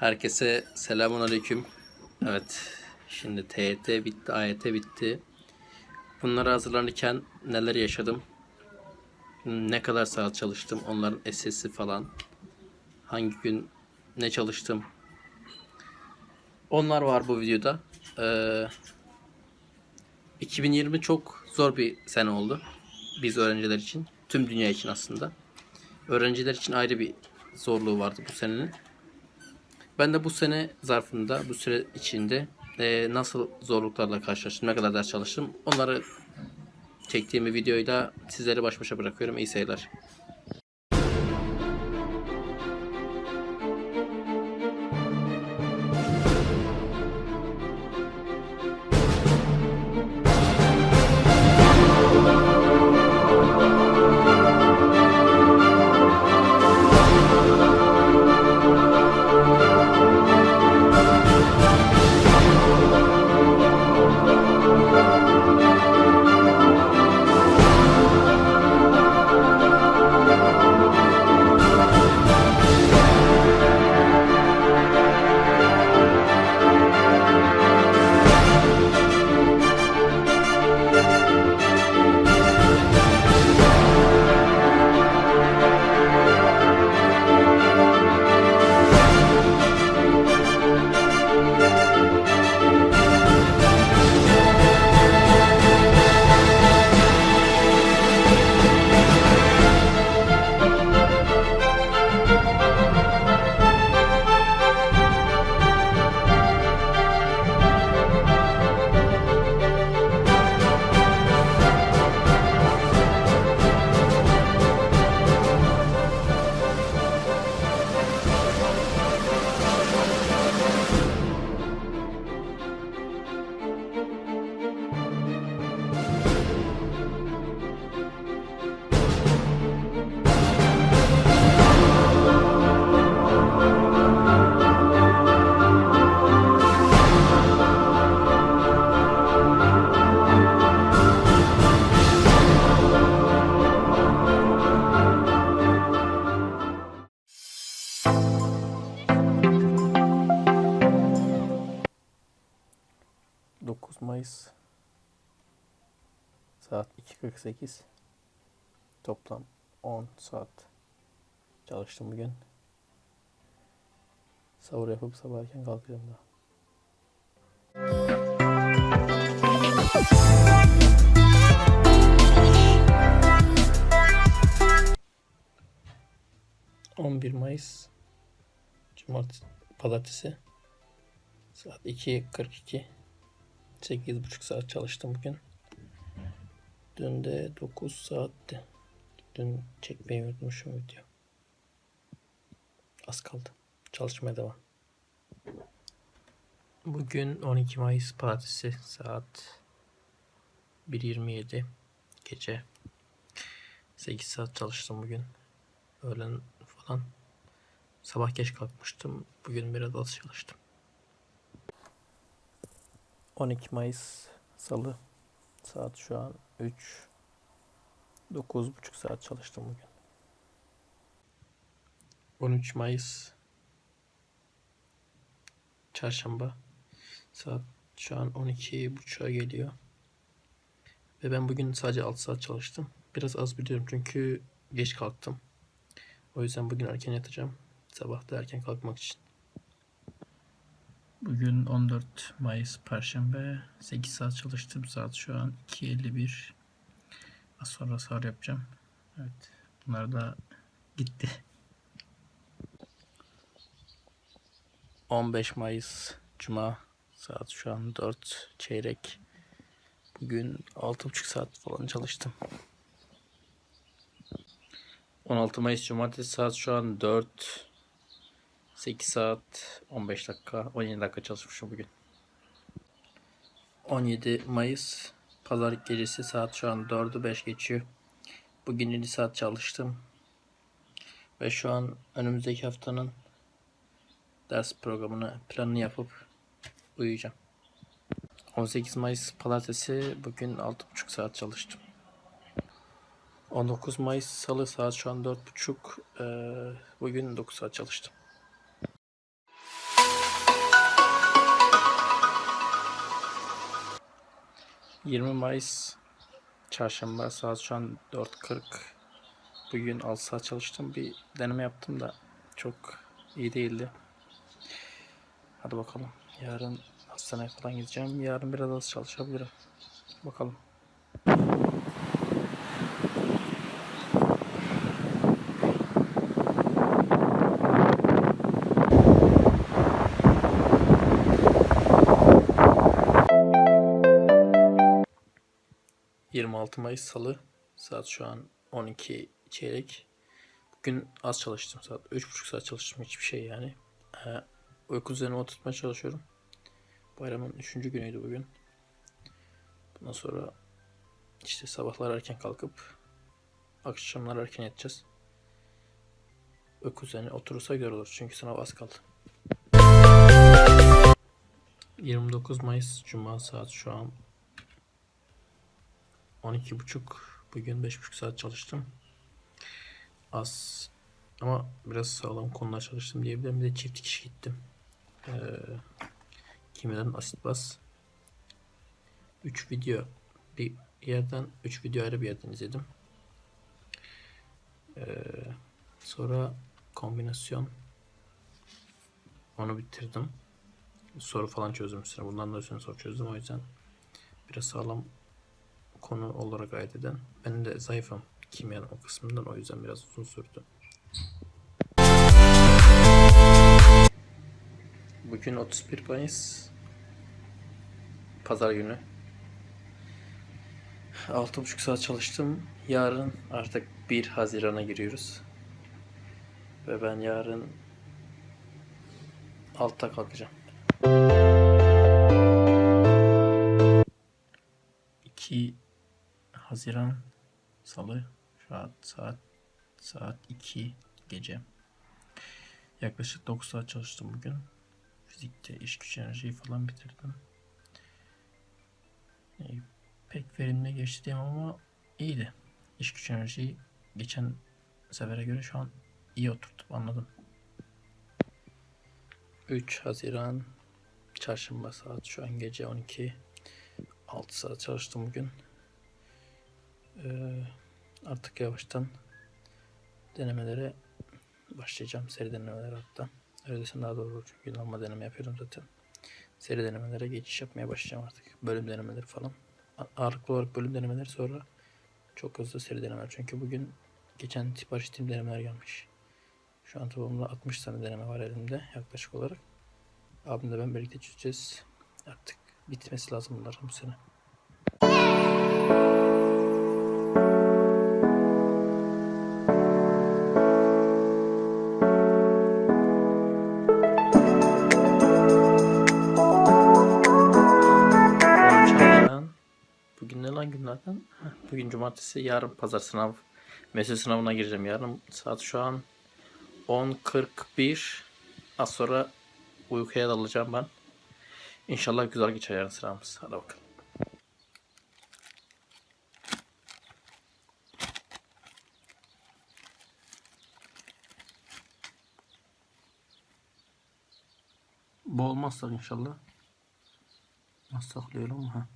Herkese selamun aleyküm. Evet, şimdi TYT bitti, AYT bitti. Bunlara hazırlanırken neler yaşadım? Ne kadar saat çalıştım? Onların SS'i falan. Hangi gün ne çalıştım? Onlar var bu videoda. Ee, 2020 çok zor bir sene oldu. Biz öğrenciler için. Tüm dünya için aslında. Öğrenciler için ayrı bir zorluğu vardı bu senenin. Ben de bu sene zarfında, bu süre içinde e, nasıl zorluklarla karşılaştım, ne kadar ders çalıştım onları çektiğim bir videoyu da sizleri baş başa bırakıyorum. İyi seyirler. Mayıs... ...saat 2.48... ...toplam 10 saat... ...çalıştım bugün... ...sahur yapıp sabah erken kalkacağım daha. ...11 Mayıs... ...Cumartesi... ...Pazartesi... ...saat 2.42... 8,5 saat çalıştım bugün. Dün de 9 saatti. Dün çekmeyi unutmuşum video. Az kaldı. Çalışmaya devam. Bugün 12 Mayıs Partisi saat 1.27 gece 8 saat çalıştım bugün. Öğlen falan. Sabah geç kalkmıştım. Bugün biraz az çalıştım. 12 Mayıs Salı saat şu an 3 9.5 saat çalıştım bugün. 13 Mayıs Çarşamba saat şu an 12.30'a geliyor. Ve ben bugün sadece 6 saat çalıştım. Biraz az biliyorum çünkü geç kalktım. O yüzden bugün erken yatacağım. Sabah da erken kalkmak için. Bugün 14 Mayıs Perşembe. 8 saat çalıştım. Saat şu an 2.51. Az sonra sahur yapacağım. Evet. Bunlar da gitti. 15 Mayıs Cuma. Saat şu an 4 çeyrek. Bugün 6,5 saat falan çalıştım. 16 Mayıs Cumartesi saat şu an 4 8 saat 15 dakika 17 dakika çalışmışım bugün. 17 Mayıs Pazar gecesi saat şu an 4'ü 5 geçiyor. Bugün 7 saat çalıştım. Ve şu an önümüzdeki haftanın ders programını planını yapıp uyuyacağım. 18 Mayıs Pazartesi bugün 6,5 saat çalıştım. 19 Mayıs Salı saat şu an 4.30 ee, bugün 9 saat çalıştım. 20 Mayıs Çarşamba saat şu an 4.40 Bugün 6 saat çalıştım. Bir deneme yaptım da çok iyi değildi. Hadi bakalım. Yarın hastaneye falan gideceğim. Yarın biraz az çalışabilirim. Bakalım ...26 Mayıs Salı... ...saat şu an 12 çeyrek... ...bugün az çalıştım saat... ...3,5 saat çalıştım hiçbir şey yani... Ee, ...uyku düzenimi oturtmaya çalışıyorum... ...bayramın 3. günüydü bugün... ...bundan sonra... ...işte sabahlar erken kalkıp... ...akşamlar erken yatacağız... ...uyku düzeni oturursa güzel olur çünkü sınav az kaldı... 29 Mayıs Cuma saat şu an 12.30 bugün 5.5 saat çalıştım. Az ama biraz sağlam konular çalıştım diyebilirim. Bir de çift dikiş gittim. Ee, kimyadan asit bas. 3 video bir yerden 3 video ayrı bir yerden izledim. Ee, sonra kombinasyon onu bitirdim. Soru falan çözdüm üstüne. Bundan da üstüne soru çözdüm. O yüzden biraz sağlam konu olarak ait eden. Ben de zayıfım kimyanın o kısmından. O yüzden biraz uzun sürdü. Bugün 31 Mayıs. Pazar günü. 6,5 saat çalıştım. Yarın artık 1 Haziran'a giriyoruz. Ve ben yarın altta kalkacağım. 2 Haziran Salı saat saat saat 2 gece. Yaklaşık 9 saat çalıştım bugün. Fizikte iş güç enerjiyi falan bitirdim. E, pek verimli geçti diyemem ama iyiydi. İş güç enerjiyi geçen sefere göre şu an iyi oturtup anladım. 3 Haziran Çarşamba saat şu an gece 12 6 saat çalıştım bugün. Ee, artık yavaştan denemelere başlayacağım. Seri denemeler hatta. Öyle daha doğru çünkü normal deneme yapıyorum zaten. Seri denemelere geçiş yapmaya başlayacağım artık. Bölüm denemeleri falan. Ağırlıklı olarak bölüm denemeleri sonra çok hızlı seri denemeler. Çünkü bugün geçen sipariş ettiğim denemeler gelmiş. Şu an toplamda 60 tane deneme var elimde yaklaşık olarak. Abimle ben birlikte çözeceğiz. Artık bitmesi lazım bunların bu sene. Bugün cumartesi, yarın pazar sınav. Meslek sınavına gireceğim yarın. Saat şu an 10.41. Az sonra uykuya dalacağım ben. İnşallah güzel geçer yarın sınavımız. Hadi bakalım. Bu olmazsa inşallah. Nasıl saklıyorum? Ha.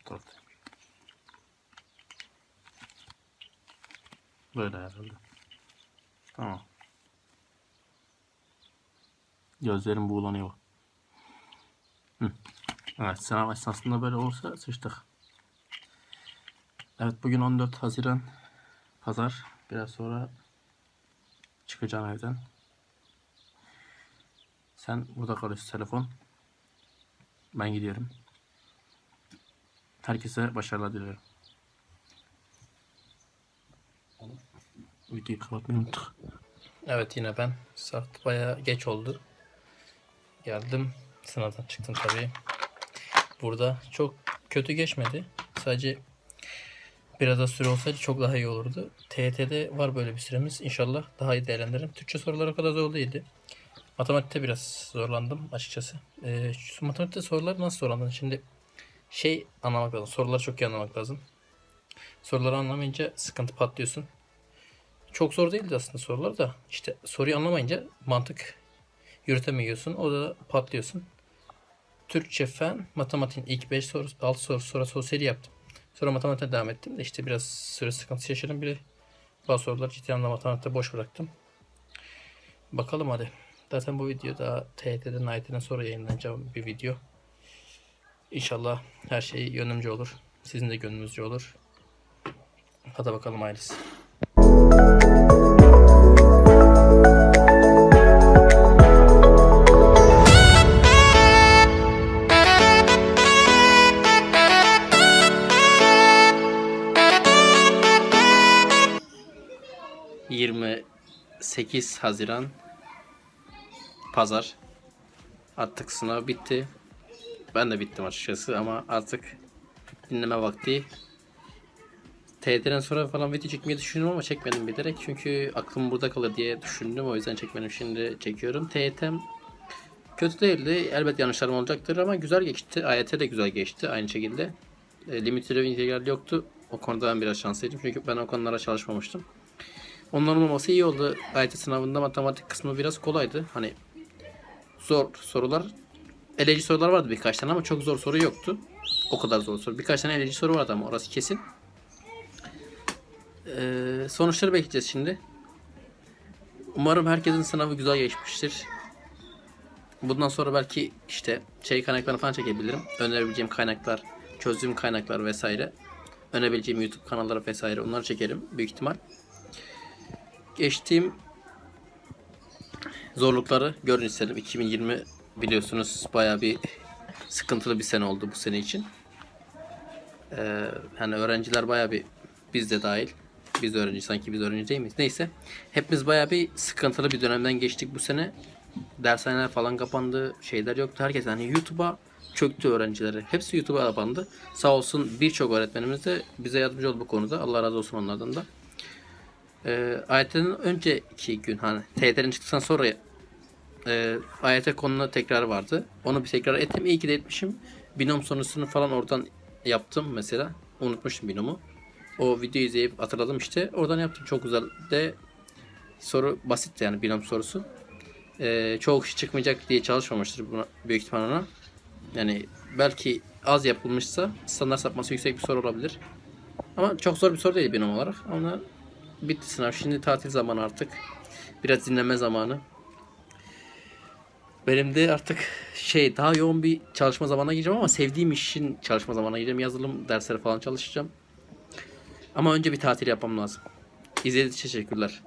Bu tarafta. Böyle herhalde. Tamam. Gözlerim buğulanıyor. Hı. Evet sınav esnasında böyle olursa sıçtık. Evet bugün 14 Haziran Pazar. Biraz sonra çıkacağım evden. Sen burada kalıyorsun telefon. Ben gidiyorum. Herkese başarılar diliyorum. Videoyu kapatmayı unuttuk. Evet yine ben. Saat bayağı geç oldu. Geldim. Sınavdan çıktım tabii. Burada çok kötü geçmedi. Sadece biraz da süre olsaydı çok daha iyi olurdu. TYT'de var böyle bir süremiz. İnşallah daha iyi değerlendiririm. Türkçe sorular o kadar zor değildi. Matematikte biraz zorlandım açıkçası. Ee, şu matematikte sorular nasıl zorlandın? Şimdi şey anlamak lazım. Soruları çok iyi anlamak lazım. Soruları anlamayınca sıkıntı patlıyorsun. Çok zor değildi aslında sorular da. İşte soruyu anlamayınca mantık yürütemiyorsun. O da patlıyorsun. Türkçe fen, matematiğin ilk 5 soru, 6 soru, sonra sosyali yaptım. Sonra matematiğe devam ettim de işte biraz süre sıkıntısı yaşadım. Bir bazı soruları ciddi anlamda matematikte boş bıraktım. Bakalım hadi. Zaten bu video da TYT'den, AYT'den sonra yayınlanacağım bir video. İnşallah her şey yönümce olur. Sizin de gönlünüzce olur. Hadi bakalım ailesi. ...28 Haziran... ...Pazar... ...artık sınav bitti... ...ben de bittim açıkçası ama artık... ...dinleme vakti... TYT'den sonra falan video çekmeyi düşündüm ama çekmedim bilerek çünkü aklım burada kalır diye düşündüm o yüzden çekmedim şimdi çekiyorum. TYT'm kötü değildi elbet yanlışlarım olacaktır ama güzel geçti. AYT de güzel geçti aynı şekilde. E, limit yoktu. O konuda ben biraz şanslıydım çünkü ben o konulara çalışmamıştım. Onların olması iyi oldu. AYT sınavında matematik kısmı biraz kolaydı. Hani zor sorular eleci sorular vardı birkaç tane ama çok zor soru yoktu. O kadar zor soru. Birkaç tane eleci soru vardı ama orası kesin. Ee, sonuçları bekleyeceğiz şimdi. Umarım herkesin sınavı güzel geçmiştir. Bundan sonra belki işte şey kaynaklarını falan çekebilirim. Önerebileceğim kaynaklar, çözdüğüm kaynaklar vesaire. Önerebileceğim YouTube kanalları vesaire onları çekerim büyük ihtimal. Geçtiğim zorlukları görün istedim. 2020 biliyorsunuz baya bir sıkıntılı bir sene oldu bu sene için. Ee, hani öğrenciler baya bir biz de dahil biz de öğrenci sanki biz öğrenci değil miyiz? Neyse. Hepimiz baya bir sıkıntılı bir dönemden geçtik bu sene. Dershaneler falan kapandı. Şeyler yoktu. Herkes hani YouTube'a çöktü öğrencileri. Hepsi YouTube'a kapandı. Sağ olsun birçok öğretmenimiz de bize yardımcı oldu bu konuda. Allah razı olsun onlardan da. Ee, AYT'nin önceki gün hani TYT'nin çıktıktan sonra e, AYT konuna tekrar vardı. Onu bir tekrar ettim. İyi ki de etmişim. Binom sonrasını falan oradan yaptım mesela. Unutmuşum binomu. O videoyu izleyip hatırladım işte. Oradan yaptım. Çok güzel de soru basit yani binom sorusu. Ee, çoğu kişi çıkmayacak diye çalışmamıştır buna büyük ihtimal ona. Yani belki az yapılmışsa standart sapması yüksek bir soru olabilir. Ama çok zor bir soru değil binom olarak. Ama bitti sınav. Şimdi tatil zamanı artık. Biraz dinleme zamanı. Benim de artık şey daha yoğun bir çalışma zamanına gireceğim ama sevdiğim işin çalışma zamanına gireceğim. Yazılım dersleri falan çalışacağım. Ama önce bir tatil yapmam lazım. İzlediğiniz için teşekkürler.